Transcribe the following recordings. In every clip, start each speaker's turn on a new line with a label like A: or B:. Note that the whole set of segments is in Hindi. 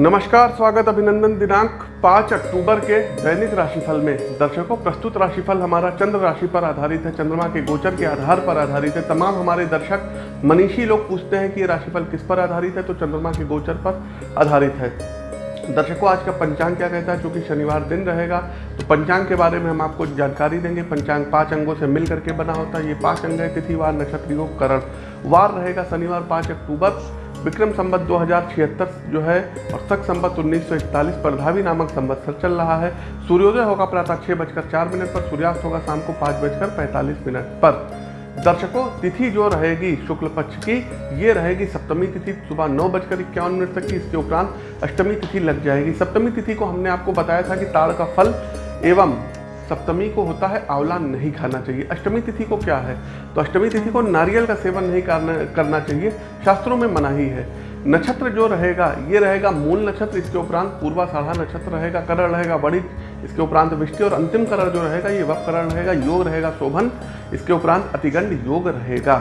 A: नमस्कार, स्वागत अभिनंदन दिनांक 5 अक्टूबर के दैनिक राशिफल में। दर्शकों, प्रस्तुत राशिफल हमारा चंद्र राशि पर आधारित है। चंद्रमा के गोचर के आधार पर आधारित है। तमाम हमारे दर्शक, मनीषी लोग पूछते हैं कि ये राशिफल किस पर आधारित है तो चंद्रमा के गोचर पर आधारित है। दर्शकों, आज का पंचांग क्या कहता है? क्योंकि शनिवार दिन रहेगा तो पंचांग के बारे में हम आपको जानकारी देंगे। पंचांग पाँच अंगों से मिल करके बना होता है। ये पाँच अंग है तिथिवार नक्षत्र, योग, करण। वार रहेगा शनिवार पाँच अक्टूबर। विक्रम संबत दो जो है और सख संबत 1941 पर धावी नामक संवत्सर चल रहा है। सूर्योदय होगा प्रातः छः बजकर चार मिनट पर, सूर्यास्त होगा शाम को पाँच बजकर पैंतालीस मिनट पर। दर्शकों, तिथि जो रहेगी शुक्ल पक्ष की, ये रहेगी सप्तमी तिथि, सुबह नौ बजकर इक्यावन मिनट तक की। इसके उपरांत अष्टमी तिथि लग जाएगी। सप्तमी तिथि को हमने आपको बताया था कि ताड़ का फल एवं सप्तमी को होता है आंवला नहीं खाना चाहिए। अष्टमी तिथि को क्या है? तो अष्टमी तिथि को नारियल का सेवन नहीं करना करना चाहिए। शास्त्रों में मनाही है नक्षत्र जो रहेगा, ये रहेगा मूल नक्षत्र, इसके उपरांत पूर्वा साढ़ा नक्षत्र रहेगा करण रहेगा बड़ी इसके उपरांत विष्टि और अंतिम करण जो रहेगा, ये वप करण रहेगा, योग रहेगा, शोभन। इसके उपरांत अतिगंड योग रहेगा।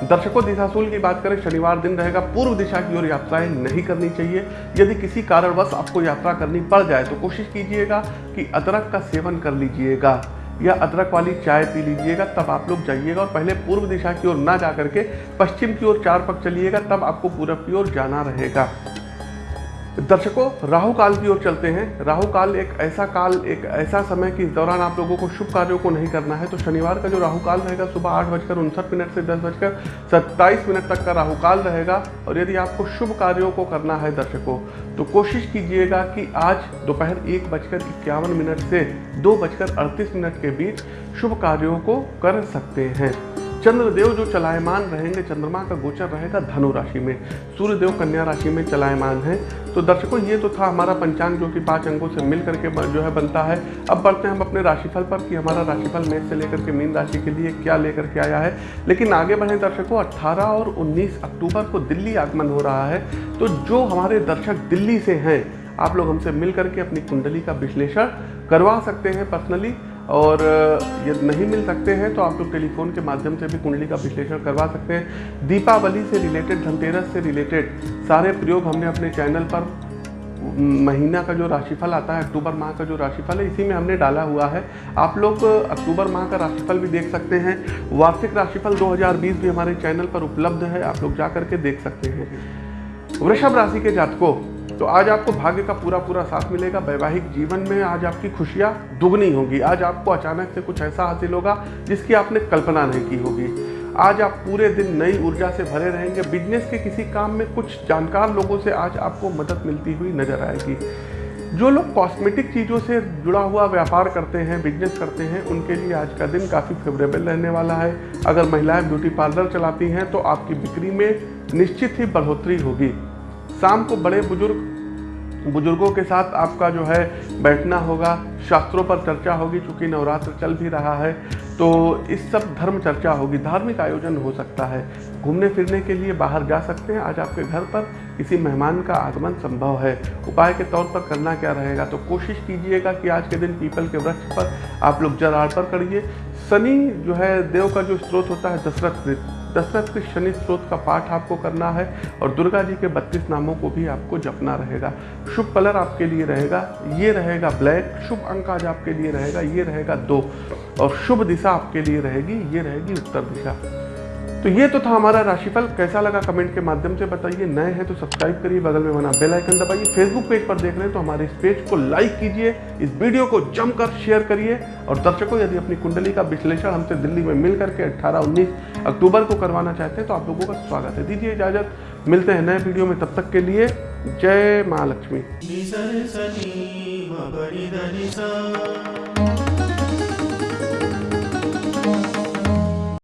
A: दर्शकों, दिशाशूल की बात करें, शनिवार दिन रहेगा, पूर्व दिशा की ओर यात्राएँ नहीं करनी चाहिए। यदि किसी कारणवश आपको यात्रा करनी पड़ जाए तो कोशिश कीजिएगा कि अदरक का सेवन कर लीजिएगा, या अदरक वाली चाय पी लीजिएगा, तब आप लोग जाइएगा और पहले पूर्व दिशा की ओर ना जा करके पश्चिम की ओर चार पक चलिएगा, तब आपको पूरब की ओर जाना रहेगा। दर्शकों, राहु काल की ओर चलते हैं। राहु काल एक ऐसा काल, एक ऐसा समय कि इस दौरान आप लोगों को शुभ कार्यों को नहीं करना है। तो शनिवार का जो राहु काल रहेगा, सुबह आठ बजकर उनसठ मिनट से दस बजकर सत्ताईस मिनट तक का राहु काल रहेगा। और यदि आपको शुभ कार्यों को करना है दर्शकों तो कोशिश कीजिएगा कि आज दोपहर एक बजकर इक्यावन मिनट से दो बजकर अड़तीस मिनट के बीच शुभ कार्यों को कर सकते हैं। चंद्रदेव जो चलायमान रहेंगे, चंद्रमा का गोचर रहेगा धनु राशि में। सूर्यदेव कन्या राशि में चलायमान है। तो दर्शकों, ये तो था हमारा पंचांग जो कि पाँच अंगों से मिल करके जो है बनता है। अब बढ़ते हैं हम अपने राशिफल पर कि हमारा राशिफल मेष से लेकर के मीन राशि के लिए क्या लेकर के आया है। लेकिन आगे बढ़े दर्शकों, अट्ठारह और उन्नीस अक्टूबर को दिल्ली आगमन हो रहा है। तो जो हमारे दर्शक दिल्ली से हैं, आप लोग हमसे मिल करके अपनी कुंडली का विश्लेषण करवा सकते हैं पर्सनली और यदि नहीं मिल सकते हैं तो आप लोग टेलीफोन के माध्यम से भी कुंडली का विश्लेषण करवा सकते हैं। दीपावली से रिलेटेड धनतेरस से रिलेटेड सारे प्रयोग हमने अपने चैनल पर महीना का जो राशिफल आता है, अक्टूबर माह का जो राशिफल है, इसी में हमने डाला हुआ है। आप लोग अक्टूबर माह का राशिफल भी देख सकते हैं। वार्षिक राशिफल 2020 भी हमारे चैनल पर उपलब्ध है, आप लोग जा करके देख सकते हैं। वृषभ राशि के जातकों तो आज आपको भाग्य का पूरा पूरा साथ मिलेगा, वैवाहिक जीवन में आज आपकी खुशियाँ दुगनी होंगी। आज आपको अचानक से कुछ ऐसा हासिल होगा जिसकी आपने कल्पना नहीं की होगी। आज आप पूरे दिन नई ऊर्जा से भरे रहेंगे। बिज़नेस के किसी काम में कुछ जानकार लोगों से आज आपको मदद मिलती हुई नज़र आएगी। जो लोग कॉस्मेटिक चीज़ों से जुड़ा हुआ व्यापार करते हैं बिज़नेस करते हैं, उनके लिए आज का दिन काफ़ी फेवरेबल रहने वाला है। अगर महिलाएँ ब्यूटी पार्लर चलाती हैं तो आपकी बिक्री में निश्चित ही बढ़ोतरी होगी। शाम को बड़े बुज़ुर्ग, बुज़ुर्गों के साथ आपका जो है बैठना होगा। शास्त्रों पर चर्चा होगी, चूँकि नवरात्र चल भी रहा है तो इस सब धर्म चर्चा होगी। धार्मिक आयोजन हो सकता है। घूमने फिरने के लिए बाहर जा सकते हैं। आज आपके घर पर किसी मेहमान का आगमन संभव है। उपाय के तौर पर करना क्या रहेगा? तो कोशिश कीजिएगा कि आज के दिन पीपल के वृक्ष पर आप लोग जल अर्पण करिए। शनि जो है, देव का जो स्रोत होता है, दशरथ दशरथ के शनि स्रोत का पाठ आपको करना है और दुर्गा जी के बत्तीस नामों को भी आपको जपना रहेगा। शुभ कलर आपके लिए रहेगा, ये रहेगा ब्लैक, शुभ अंक आज आपके लिए रहेगा, ये रहेगा दो। और शुभ दिशा आपके लिए रहेगी, ये रहेगी उत्तर दिशा। तो ये तो था हमारा राशिफल। कैसा लगा कमेंट के माध्यम से बताइए। नए हैं तो सब्सक्राइब करिए, बगल में बना बेल आइकन दबाइए। फेसबुक पेज पर देख रहे हैं तो हमारे इस पेज को लाइक कीजिए। इस वीडियो को जमकर शेयर करिए। और दर्शकों, यदि अपनी कुंडली का विश्लेषण हमसे दिल्ली में मिल करके अट्ठारह उन्नीस अक्टूबर को करवाना चाहते हैं तो आप लोगों का स्वागत है। दीजिए इजाज़त। मिलते हैं नए वीडियो में। तब तक के लिए जय महालक्ष्मी।